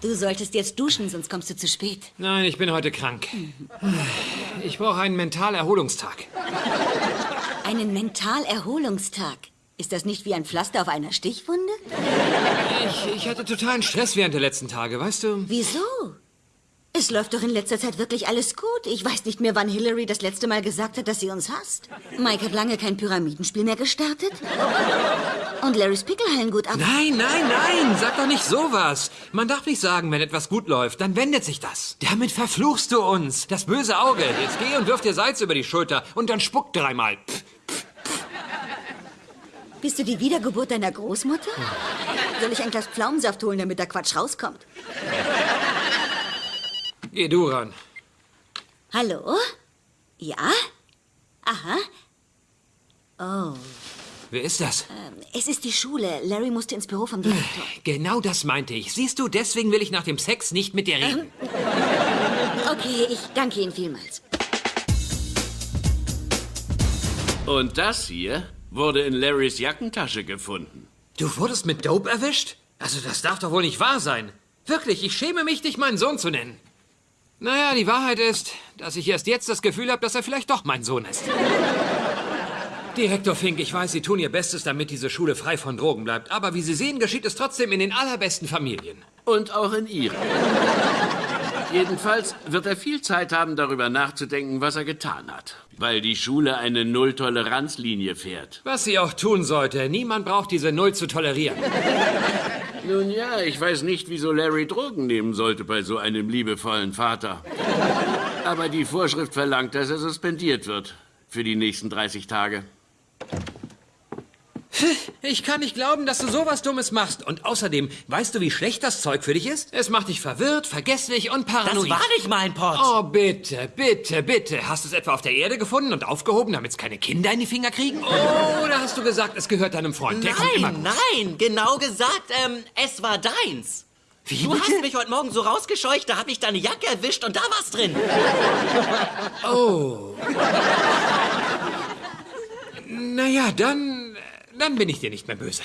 Du solltest jetzt duschen, sonst kommst du zu spät. Nein, ich bin heute krank. Ich brauche einen Mentalerholungstag. Einen Mentalerholungstag. Ist das nicht wie ein Pflaster auf einer Stichwunde? Ich, ich hatte totalen Stress während der letzten Tage, weißt du? Wieso? Es läuft doch in letzter Zeit wirklich alles gut. Ich weiß nicht mehr, wann Hillary das letzte Mal gesagt hat, dass sie uns hasst. Mike hat lange kein Pyramidenspiel mehr gestartet. Und Larrys Pickelhallen gut ab. Nein, nein, nein, sag doch nicht sowas. Man darf nicht sagen, wenn etwas gut läuft, dann wendet sich das. Damit verfluchst du uns. Das böse Auge. Jetzt geh und wirf dir Salz über die Schulter und dann spuck dreimal. Pff. Bist du die Wiedergeburt deiner Großmutter? Soll ich ein Glas Pflaumensaft holen, damit der Quatsch rauskommt? Geh du ran. Hallo? Ja? Aha. Oh. Wer ist das? Ähm, es ist die Schule. Larry musste ins Büro vom Direktor. Genau das meinte ich. Siehst du, deswegen will ich nach dem Sex nicht mit dir reden. Ähm, okay, ich danke Ihnen vielmals. Und das hier wurde in Larrys Jackentasche gefunden. Du wurdest mit Dope erwischt? Also das darf doch wohl nicht wahr sein. Wirklich, ich schäme mich, dich meinen Sohn zu nennen. Naja, die Wahrheit ist, dass ich erst jetzt das Gefühl habe, dass er vielleicht doch mein Sohn ist. Direktor Fink, ich weiß, Sie tun Ihr Bestes, damit diese Schule frei von Drogen bleibt. Aber wie Sie sehen, geschieht es trotzdem in den allerbesten Familien. Und auch in Ihren. Jedenfalls wird er viel Zeit haben, darüber nachzudenken, was er getan hat. Weil die Schule eine Null-Toleranz-Linie fährt. Was sie auch tun sollte. Niemand braucht diese Null zu tolerieren. Nun ja, ich weiß nicht, wieso Larry Drogen nehmen sollte bei so einem liebevollen Vater. Aber die Vorschrift verlangt, dass er suspendiert wird. Für die nächsten 30 Tage. Ich kann nicht glauben, dass du sowas Dummes machst. Und außerdem, weißt du, wie schlecht das Zeug für dich ist? Es macht dich verwirrt, vergesslich und paranoid. Das war nicht mein Pott. Oh, bitte, bitte, bitte. Hast du es etwa auf der Erde gefunden und aufgehoben, damit es keine Kinder in die Finger kriegen? Oder hast du gesagt, es gehört deinem Freund? Der Nein, nein, genau gesagt, ähm, es war deins. Wie Du hast mich heute Morgen so rausgescheucht, da hab ich deine Jacke erwischt und da war's drin. Oh. Naja, dann. Dann bin ich dir nicht mehr böse.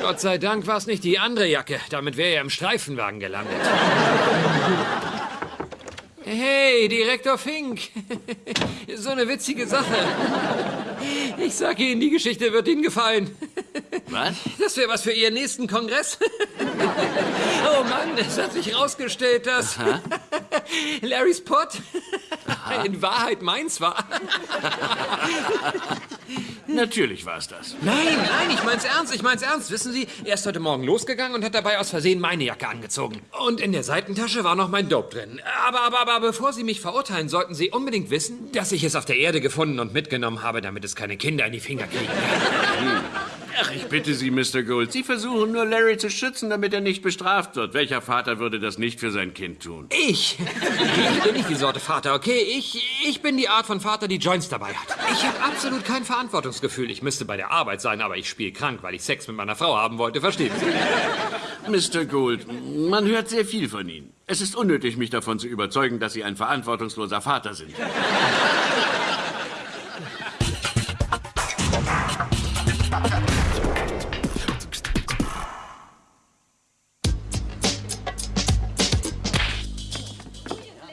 Gott sei Dank war es nicht die andere Jacke. Damit wäre er im Streifenwagen gelandet. Hey, Direktor Fink. So eine witzige Sache. Ich sag Ihnen, die Geschichte wird Ihnen gefallen. Was? Das wäre was für Ihren nächsten Kongress. Oh Mann, es hat sich rausgestellt, dass Larrys Pott in Wahrheit meins war. Natürlich war es das. Nein, nein, ich mein's ernst, ich mein's ernst. Wissen Sie, er ist heute Morgen losgegangen und hat dabei aus Versehen meine Jacke angezogen. Und in der Seitentasche war noch mein Dope drin. Aber, aber, aber bevor Sie mich verurteilen, sollten Sie unbedingt wissen, dass ich es auf der Erde gefunden und mitgenommen habe, damit es keine Kinder in die Finger kriegen. Ach, ich bitte Sie, Mr. Gould. Sie versuchen nur, Larry zu schützen, damit er nicht bestraft wird. Welcher Vater würde das nicht für sein Kind tun? Ich? Ich bin nicht die Sorte Vater, okay? Ich, ich bin die Art von Vater, die Joints dabei hat. Ich habe absolut kein Verantwortungsgefühl. Ich müsste bei der Arbeit sein, aber ich spiele krank, weil ich Sex mit meiner Frau haben wollte. Verstehen Sie? Mr. Gould, man hört sehr viel von Ihnen. Es ist unnötig, mich davon zu überzeugen, dass Sie ein verantwortungsloser Vater sind.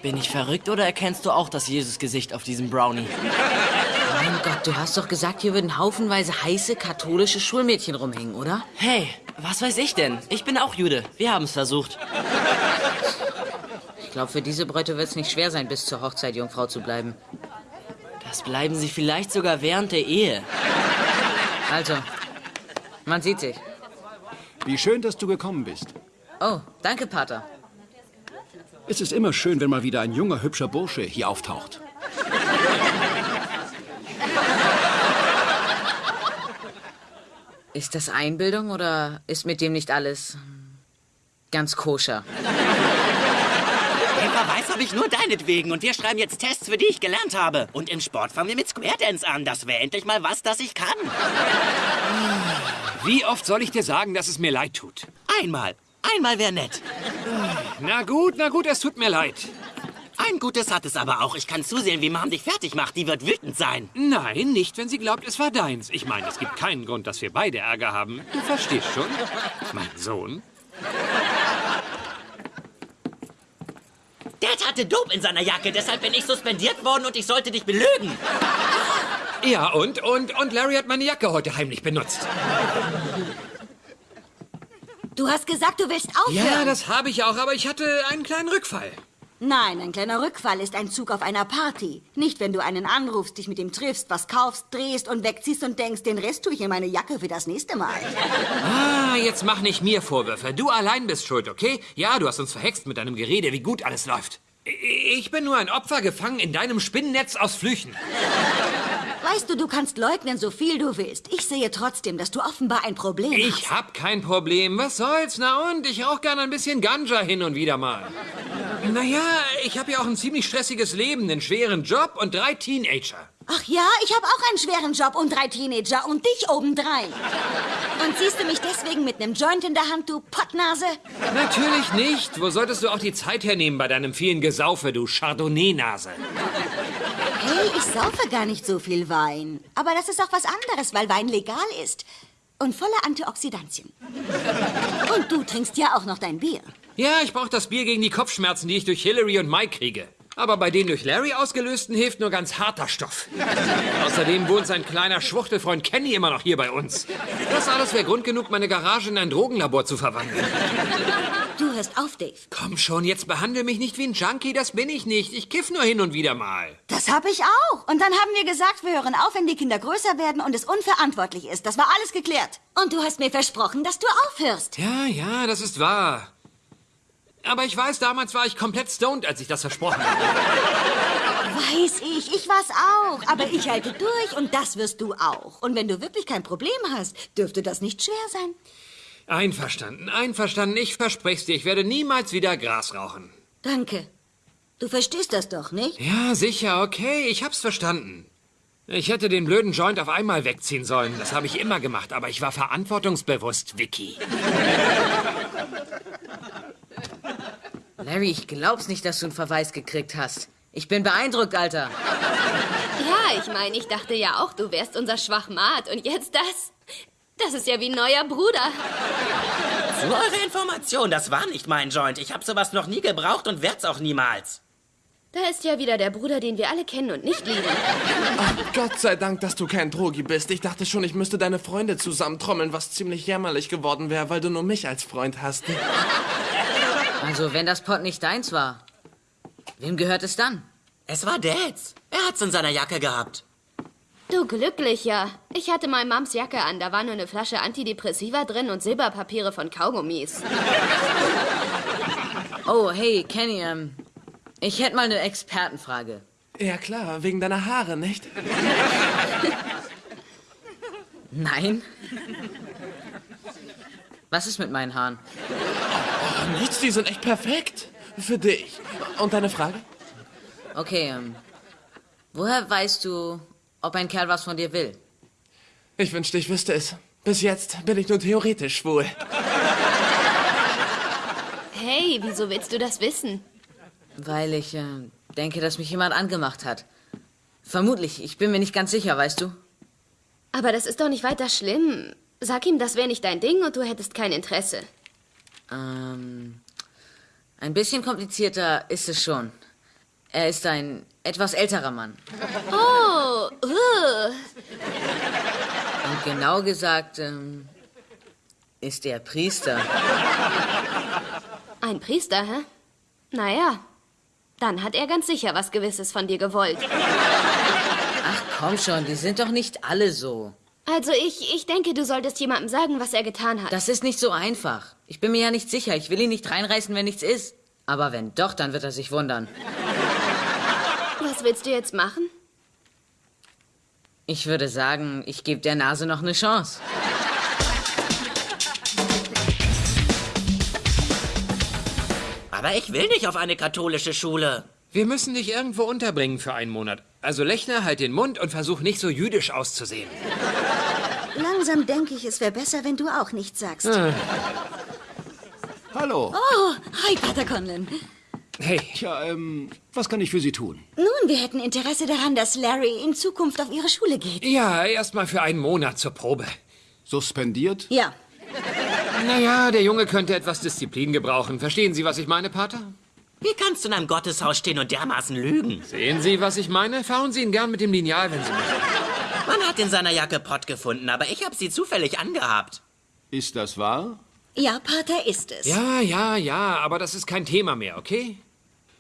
Bin ich verrückt oder erkennst du auch das Jesus-Gesicht auf diesem Brownie? Mein Gott, du hast doch gesagt, hier würden haufenweise heiße katholische Schulmädchen rumhängen, oder? Hey, was weiß ich denn? Ich bin auch Jude. Wir haben es versucht. Ich glaube, für diese Bräute wird es nicht schwer sein, bis zur Hochzeit Jungfrau zu bleiben. Das bleiben sie vielleicht sogar während der Ehe. Also, man sieht sich. Wie schön, dass du gekommen bist. Oh, danke, Pater. Es ist immer schön, wenn mal wieder ein junger, hübscher Bursche hier auftaucht. Ist das Einbildung oder ist mit dem nicht alles ganz koscher? Den Verweis habe ich nur deinetwegen und wir schreiben jetzt Tests, für die ich gelernt habe. Und im Sport fangen wir mit Square Dance an. Das wäre endlich mal was, das ich kann. Wie oft soll ich dir sagen, dass es mir leid tut? Einmal. Einmal wäre nett. Na gut, na gut, es tut mir leid. Ein Gutes hat es aber auch. Ich kann zusehen, wie Mom dich fertig macht. Die wird wütend sein. Nein, nicht, wenn sie glaubt, es war deins. Ich meine, es gibt keinen Grund, dass wir beide Ärger haben. Du verstehst schon. Mein Sohn. Dad hatte Dope in seiner Jacke, deshalb bin ich suspendiert worden und ich sollte dich belügen. Ja, und, und, und Larry hat meine Jacke heute heimlich benutzt. Du hast gesagt, du willst aufhören. Ja, das habe ich auch, aber ich hatte einen kleinen Rückfall. Nein, ein kleiner Rückfall ist ein Zug auf einer Party. Nicht, wenn du einen anrufst, dich mit ihm triffst, was kaufst, drehst und wegziehst und denkst, den Rest tue ich in meine Jacke für das nächste Mal. Ah, jetzt mach nicht mir Vorwürfe. Du allein bist schuld, okay? Ja, du hast uns verhext mit deinem Gerede, wie gut alles läuft. Ich bin nur ein Opfer gefangen in deinem Spinnennetz aus Flüchen. Weißt du, du kannst leugnen, so viel du willst. Ich sehe trotzdem, dass du offenbar ein Problem hast. Ich hab kein Problem. Was soll's? Na und? Ich rauch gern ein bisschen Ganja hin und wieder mal. Naja, ich habe ja auch ein ziemlich stressiges Leben, einen schweren Job und drei Teenager. Ach ja, ich habe auch einen schweren Job und drei Teenager und dich obendrein. Und siehst du mich deswegen mit einem Joint in der Hand, du Pottnase? Natürlich nicht. Wo solltest du auch die Zeit hernehmen bei deinem vielen Gesaufe, du Chardonnay-Nase? Hey, ich saufe gar nicht so viel Wein. Aber das ist auch was anderes, weil Wein legal ist. Und voller Antioxidantien. Und du trinkst ja auch noch dein Bier. Ja, ich brauche das Bier gegen die Kopfschmerzen, die ich durch Hillary und Mike kriege. Aber bei den durch Larry ausgelösten hilft nur ganz harter Stoff. Außerdem wohnt sein kleiner Schwuchtelfreund Kenny immer noch hier bei uns. Das alles wäre Grund genug, meine Garage in ein Drogenlabor zu verwandeln. Du hörst auf, Dave. Komm schon, jetzt behandle mich nicht wie ein Junkie, das bin ich nicht. Ich kiff nur hin und wieder mal. Das hab ich auch. Und dann haben wir gesagt, wir hören auf, wenn die Kinder größer werden und es unverantwortlich ist. Das war alles geklärt. Und du hast mir versprochen, dass du aufhörst. Ja, ja, das ist wahr. Aber ich weiß, damals war ich komplett stoned, als ich das versprochen habe. Weiß ich, ich war's auch. Aber ich halte durch und das wirst du auch. Und wenn du wirklich kein Problem hast, dürfte das nicht schwer sein. Einverstanden, einverstanden. Ich verspreche dir, ich werde niemals wieder Gras rauchen. Danke. Du verstehst das doch, nicht? Ja, sicher, okay, ich hab's verstanden. Ich hätte den blöden Joint auf einmal wegziehen sollen. Das habe ich immer gemacht, aber ich war verantwortungsbewusst, Vicky. Larry, ich glaub's nicht, dass du einen Verweis gekriegt hast. Ich bin beeindruckt, Alter. Ja, ich meine, ich dachte ja auch, du wärst unser Schwachmat. Und jetzt das? Das ist ja wie ein neuer Bruder. Zu eurer Information, das war nicht mein Joint. Ich habe sowas noch nie gebraucht und werd's auch niemals. Da ist ja wieder der Bruder, den wir alle kennen und nicht lieben. Gott sei Dank, dass du kein Drogi bist. Ich dachte schon, ich müsste deine Freunde zusammentrommeln, was ziemlich jämmerlich geworden wäre, weil du nur mich als Freund hast. Also, wenn das Pot nicht deins war, wem gehört es dann? Es war Dads. Er hat's in seiner Jacke gehabt. Du Glücklicher. Ich hatte mal Mams Jacke an. Da war nur eine Flasche Antidepressiva drin und Silberpapiere von Kaugummis. Oh, hey, Kenny, ähm, ich hätte mal eine Expertenfrage. Ja klar, wegen deiner Haare, nicht? Nein? Was ist mit meinen Haaren? Nichts, die sind echt perfekt. Für dich. Und deine Frage? Okay, ähm, woher weißt du, ob ein Kerl was von dir will? Ich wünschte, ich wüsste es. Bis jetzt bin ich nur theoretisch schwul. Hey, wieso willst du das wissen? Weil ich äh, denke, dass mich jemand angemacht hat. Vermutlich, ich bin mir nicht ganz sicher, weißt du? Aber das ist doch nicht weiter schlimm. Sag ihm, das wäre nicht dein Ding und du hättest kein Interesse. Ähm, ein bisschen komplizierter ist es schon. Er ist ein etwas älterer Mann. Oh, uh. Und genau gesagt, ähm, ist er Priester. ein Priester, hä? Naja, dann hat er ganz sicher was Gewisses von dir gewollt. Ach komm schon, die sind doch nicht alle so. Also ich, ich denke, du solltest jemandem sagen, was er getan hat. Das ist nicht so einfach. Ich bin mir ja nicht sicher. Ich will ihn nicht reinreißen, wenn nichts ist. Aber wenn doch, dann wird er sich wundern. was willst du jetzt machen? Ich würde sagen, ich gebe der Nase noch eine Chance. Aber ich will nicht auf eine katholische Schule. Wir müssen dich irgendwo unterbringen für einen Monat. Also Lechner, halt den Mund und versuch nicht so jüdisch auszusehen. Langsam denke ich, es wäre besser, wenn du auch nichts sagst. Hallo. Oh, hi, Pater Conlon. Hey, Tja, ähm, was kann ich für Sie tun? Nun, wir hätten Interesse daran, dass Larry in Zukunft auf Ihre Schule geht. ja, erst mal für einen Monat zur Probe. Suspendiert? Ja, Naja, der Junge könnte etwas Disziplin gebrauchen. Verstehen Sie, was ich meine, Pater? Wie kannst du in einem Gotteshaus stehen und dermaßen lügen? Sehen Sie, was ich meine? Fahren Sie ihn gern mit dem Lineal, wenn Sie möchten. Man hat in seiner Jacke Pott gefunden, aber ich habe sie zufällig angehabt. Ist das wahr? Ja, Pater, ist es. Ja, ja, ja, aber das ist kein Thema mehr, okay?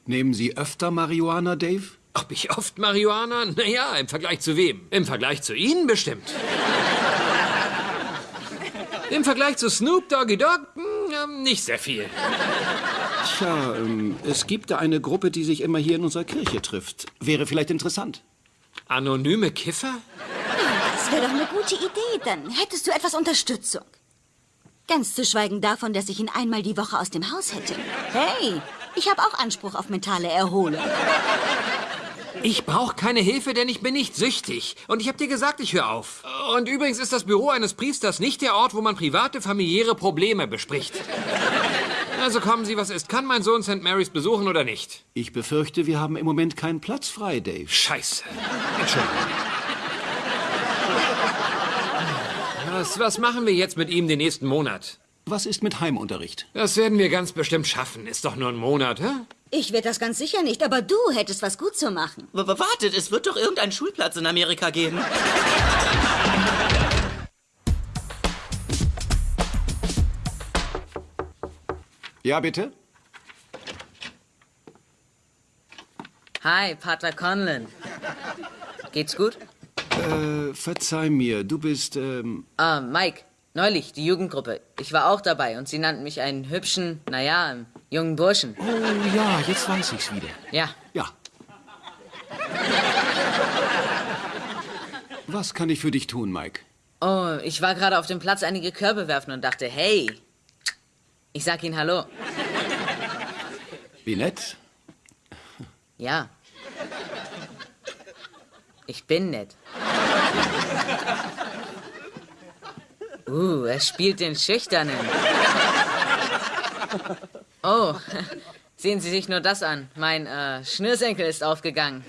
Nehmen Sie öfter Marihuana, Dave? Ob ich oft Marihuana? Naja, im Vergleich zu wem? Im Vergleich zu Ihnen bestimmt. Im Vergleich zu Snoop Doggy Dogg? Hm, ja, nicht sehr viel. Tja, ähm, es gibt da eine Gruppe, die sich immer hier in unserer Kirche trifft. Wäre vielleicht interessant. Anonyme Kiffer? Das wäre doch eine gute Idee. Dann hättest du etwas Unterstützung. Ganz zu schweigen davon, dass ich ihn einmal die Woche aus dem Haus hätte. Hey, ich habe auch Anspruch auf mentale Erholung. Ich brauche keine Hilfe, denn ich bin nicht süchtig. Und ich habe dir gesagt, ich höre auf. Und übrigens ist das Büro eines Priesters nicht der Ort, wo man private, familiäre Probleme bespricht. Also kommen Sie, was ist. Kann mein Sohn St. Mary's besuchen oder nicht? Ich befürchte, wir haben im Moment keinen Platz frei, Dave. Scheiße. Entschuldigung. Was, was machen wir jetzt mit ihm den nächsten Monat? Was ist mit Heimunterricht? Das werden wir ganz bestimmt schaffen. Ist doch nur ein Monat, hä? Ich werde das ganz sicher nicht, aber du hättest was gut zu machen. W wartet, es wird doch irgendeinen Schulplatz in Amerika geben. Ja, bitte? Hi, Pater Conlon. Geht's gut? Äh, verzeih mir, du bist, ähm, Ah, Mike. Neulich, die Jugendgruppe. Ich war auch dabei und sie nannten mich einen hübschen, naja, jungen Burschen. Oh ja, jetzt weiß ich's wieder. Ja, Ja. Was kann ich für dich tun, Mike? Oh, ich war gerade auf dem Platz einige Körbe werfen und dachte, hey, ich sag Ihnen Hallo. Wie nett. Ja. Ich bin nett. Uh, er spielt den Schüchternen. Oh, sehen Sie sich nur das an. Mein äh, Schnürsenkel ist aufgegangen.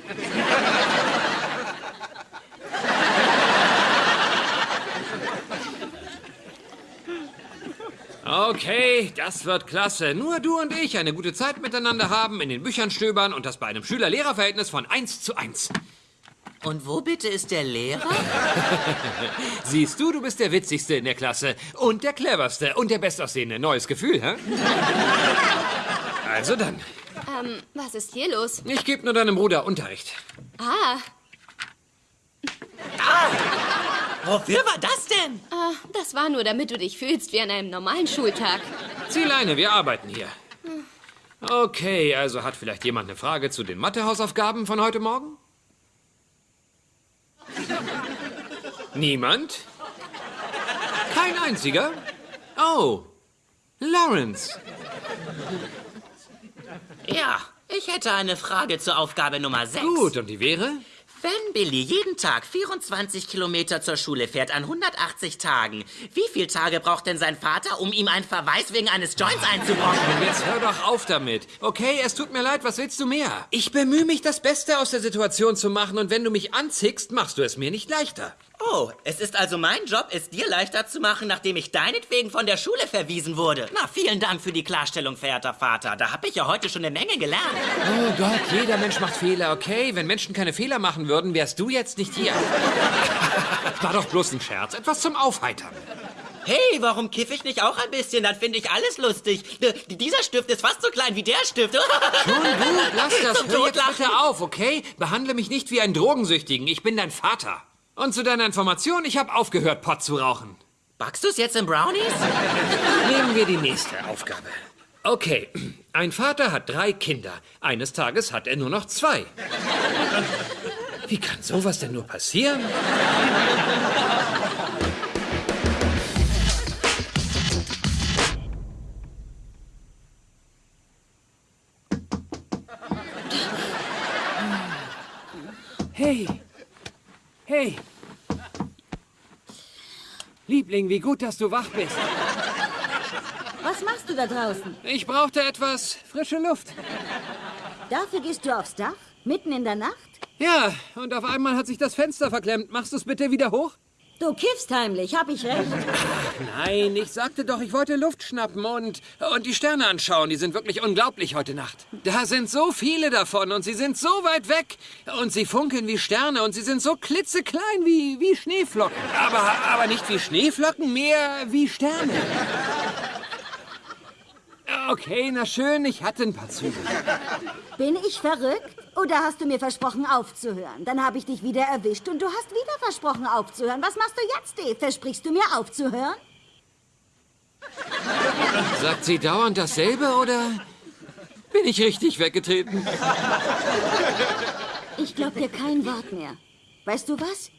Okay, das wird klasse. Nur du und ich eine gute Zeit miteinander haben, in den Büchern stöbern und das bei einem Schüler-Lehrer-Verhältnis von 1 zu 1. Und wo bitte ist der Lehrer? Siehst du, du bist der Witzigste in der Klasse und der Cleverste und der Bestaussehende. Neues Gefühl, hä? Also dann, Ähm, was ist hier los? ich gebe nur deinem Bruder Unterricht. Ah, Wofür war das denn? ah, das war nur, damit du dich fühlst wie an einem normalen Schultag. Zieh Leine, wir arbeiten hier. Okay, also hat vielleicht jemand eine Frage zu den Mathehausaufgaben von heute Morgen? Niemand? Kein einziger? Oh, Lawrence. Ja, ich hätte eine Frage zur Aufgabe Nummer 6. Gut, und die wäre? Wenn Billy jeden Tag 24 Kilometer zur Schule fährt an 180 Tagen, wie viele Tage braucht denn sein Vater, um ihm einen Verweis wegen eines Joints einzubrocken? Jetzt hör doch auf damit. Okay, es tut mir leid, was willst du mehr? Ich bemühe mich, das Beste aus der Situation zu machen und wenn du mich anzickst, machst du es mir nicht leichter. Oh, es ist also mein Job, es dir leichter zu machen, nachdem ich deinetwegen von der Schule verwiesen wurde. Na, vielen Dank für die Klarstellung, verehrter Vater. Da habe ich ja heute schon eine Menge gelernt. Oh Gott, jeder Mensch macht Fehler, okay? Wenn Menschen keine Fehler machen würden, wärst du jetzt nicht hier. War doch bloß ein Scherz, etwas zum Aufheitern. Hey, warum kiff ich nicht auch ein bisschen? Dann finde ich alles lustig. D dieser Stift ist fast so klein wie der Stift. Schon gut, lass das. Zum Hör jetzt bitte auf, okay? Behandle mich nicht wie einen Drogensüchtigen. Ich bin dein Vater. Und zu deiner Information, ich habe aufgehört, Pott zu rauchen. Backst du es jetzt in Brownies? Nehmen wir die nächste Aufgabe. Okay, ein Vater hat drei Kinder. Eines Tages hat er nur noch zwei. Wie kann sowas denn nur passieren? Hey, hey. Liebling, wie gut, dass du wach bist. Was machst du da draußen? Ich brauchte etwas frische Luft. Dafür gehst du aufs Dach? Mitten in der Nacht? Ja, und auf einmal hat sich das Fenster verklemmt. Machst du es bitte wieder hoch? Du kiffst heimlich, hab ich recht? Nein, ich sagte doch, ich wollte Luft schnappen und, und die Sterne anschauen. Die sind wirklich unglaublich heute Nacht. Da sind so viele davon und sie sind so weit weg. Und sie funkeln wie Sterne und sie sind so klitzeklein wie, wie Schneeflocken. Aber, aber nicht wie Schneeflocken, mehr wie Sterne. Okay, na schön, ich hatte ein paar Züge. Bin ich verrückt? Oder hast du mir versprochen aufzuhören? Dann habe ich dich wieder erwischt und du hast wieder versprochen aufzuhören. Was machst du jetzt, Dave? Versprichst du mir aufzuhören? Sagt sie dauernd dasselbe oder bin ich richtig weggetreten? Ich glaub dir kein Wort mehr. Weißt du was?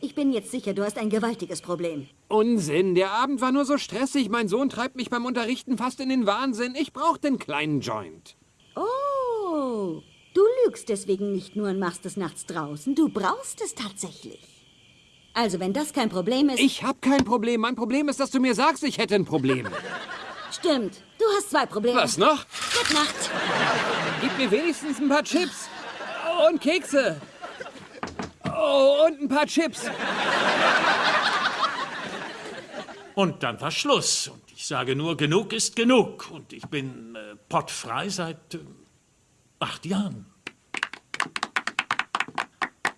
Ich bin jetzt sicher, du hast ein gewaltiges Problem. Unsinn, der Abend war nur so stressig. Mein Sohn treibt mich beim Unterrichten fast in den Wahnsinn. Ich brauch den kleinen Joint. Oh, du lügst deswegen nicht nur und machst es nachts draußen. Du brauchst es tatsächlich. Also, wenn das kein Problem ist... Ich hab kein Problem. Mein Problem ist, dass du mir sagst, ich hätte ein Problem. Stimmt, du hast zwei Probleme. Was noch? Gute Nacht. Gib mir wenigstens ein paar Chips. Und Kekse. Oh, und ein paar Chips. Und dann war Schluss. Und ich sage nur, genug ist genug. Und ich bin äh, pottfrei seit äh, acht Jahren.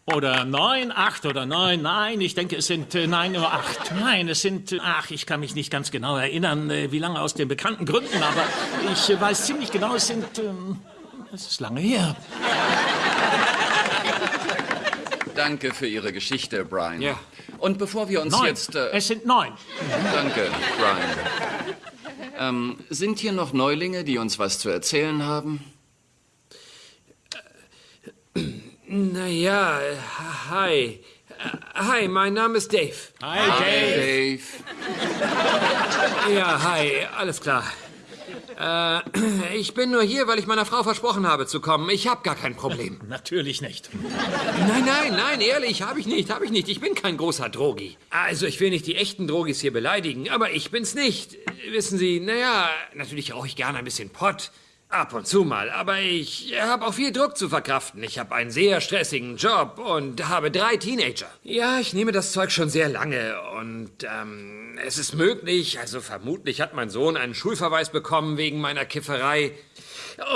Oder neun, acht oder neun, nein, ich denke, es sind äh, nein oder acht. Nein, es sind, äh, ach, ich kann mich nicht ganz genau erinnern, äh, wie lange aus den bekannten Gründen, aber ich äh, weiß ziemlich genau, es sind, ähm, es ist lange her. Danke für Ihre Geschichte, Brian. Ja. Und bevor wir uns Neun. jetzt... Äh, Es sind neun. danke, Brian. Ähm, sind hier noch Neulinge, die uns was zu erzählen haben? Naja, hi. Hi, mein Name ist Dave. Hi, Dave. Dave. Ja, hi, alles klar. Äh, ich bin nur hier, weil ich meiner Frau versprochen habe zu kommen. Ich habe gar kein Problem. Natürlich nicht. Nein, nein, nein, ehrlich, habe ich nicht, habe ich nicht. Ich bin kein großer Drogi. Also, ich will nicht die echten Drogis hier beleidigen, aber ich bin's nicht. Wissen Sie, naja, natürlich rauche ich gerne ein bisschen Pott. Ab und zu mal, aber ich habe auch viel Druck zu verkraften. Ich habe einen sehr stressigen Job und habe drei Teenager. Ja, ich nehme das Zeug schon sehr lange und ähm, es ist möglich, also vermutlich hat mein Sohn einen Schulverweis bekommen wegen meiner Kifferei.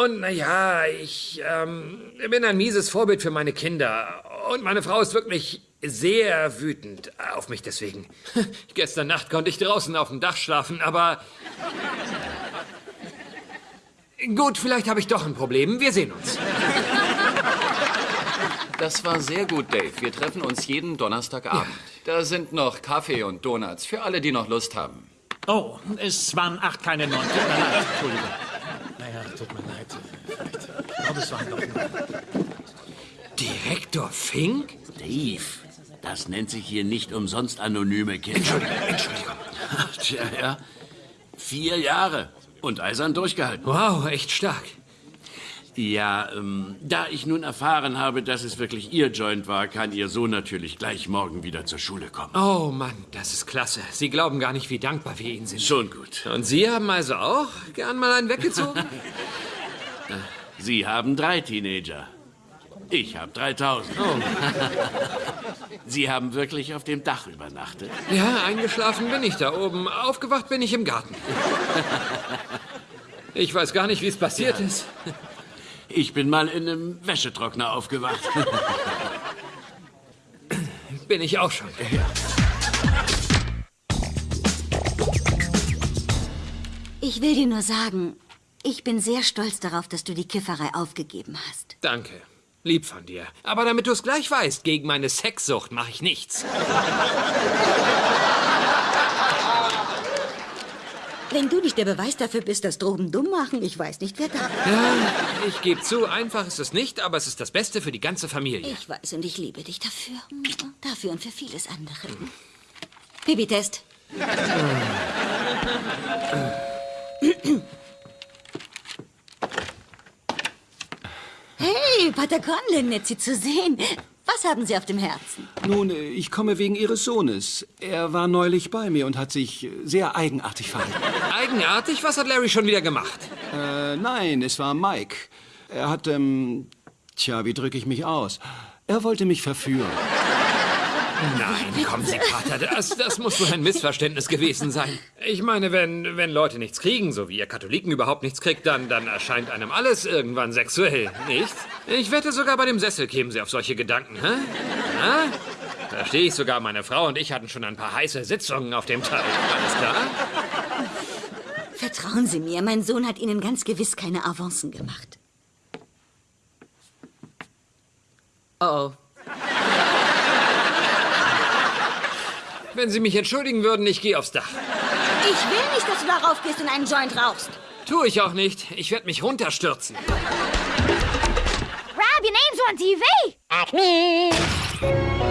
Und naja, ich ähm, bin ein mieses Vorbild für meine Kinder. Und meine Frau ist wirklich sehr wütend auf mich deswegen. Gestern Nacht konnte ich draußen auf dem Dach schlafen, aber... Gut, vielleicht habe ich doch ein Problem. Wir sehen uns. Das war sehr gut, Dave. Wir treffen uns jeden Donnerstagabend. Da sind noch Kaffee und Donuts für alle, die noch Lust haben. Oh, es waren acht, keine neun. Tut mir leid. Entschuldigung. Naja, tut mir leid. Vielleicht. Ich glaube, es waren doch neun. Direktor Fink? Dave, das nennt sich hier nicht umsonst anonyme Kinder. Entschuldigung, Entschuldigung. Tja, ja. Vier Jahre und eisern durchgehalten. Wow, echt stark. Ja, ähm, da ich nun erfahren habe, dass es wirklich Ihr Joint war, kann Ihr Sohn natürlich gleich morgen wieder zur Schule kommen. Oh Mann, das ist klasse. Sie glauben gar nicht, wie dankbar wir Ihnen sind. Schon gut. Und Sie haben also auch gern mal einen weggezogen? Sie haben drei Teenager. Ich habe 3000. Sie haben wirklich auf dem Dach übernachtet? ja, eingeschlafen bin ich da oben. Aufgewacht bin ich im Garten. Ich weiß gar nicht, wie es passiert ist. Ich bin mal in einem Wäschetrockner aufgewacht. Bin ich auch schon. Ich will dir nur sagen, ich bin sehr stolz darauf, dass du die Kifferei aufgegeben hast. Danke. Lieb von dir. Aber damit du es gleich weißt, gegen meine Sexsucht mache ich nichts. Wenn du nicht der Beweis dafür bist, dass Drogen dumm machen, ich weiß nicht, wer da. Ja, ich gebe zu, einfach ist es nicht, aber es ist das Beste für die ganze Familie. Ich weiß und ich liebe dich dafür. Dafür und für vieles andere. Babytest. Hey, Pater Conlin, nett Sie zu sehen. Was haben Sie auf dem Herzen? Nun, ich komme wegen Ihres Sohnes. Er war neulich bei mir und hat sich sehr eigenartig verhalten. Eigenartig? Was hat Larry schon wieder gemacht? Äh, nein, es war Mike. Er hat, ähm, tja, wie drücke ich mich aus? Er wollte mich verführen. Nein, kommen Sie, Pater, das, das muss nur ein Missverständnis gewesen sein. Ich meine, wenn, wenn Leute nichts kriegen, so wie ihr Katholiken überhaupt nichts kriegt, dann, dann erscheint einem alles irgendwann sexuell, nicht? Ich wette, sogar bei dem Sessel kämen Sie auf solche Gedanken, hä? Na? Verstehe ich sogar, meine Frau und ich hatten schon ein paar heiße Sitzungen auf dem Teil. Alles klar? Vertrauen Sie mir, mein Sohn hat Ihnen ganz gewiss keine Avancen gemacht. Oh Wenn Sie mich entschuldigen würden, ich gehe aufs Dach. Ich will nicht, dass du darauf gehst und einen Joint rauchst. Tue ich auch nicht. Ich werde mich runterstürzen. Rob, your name's on TV. Acme.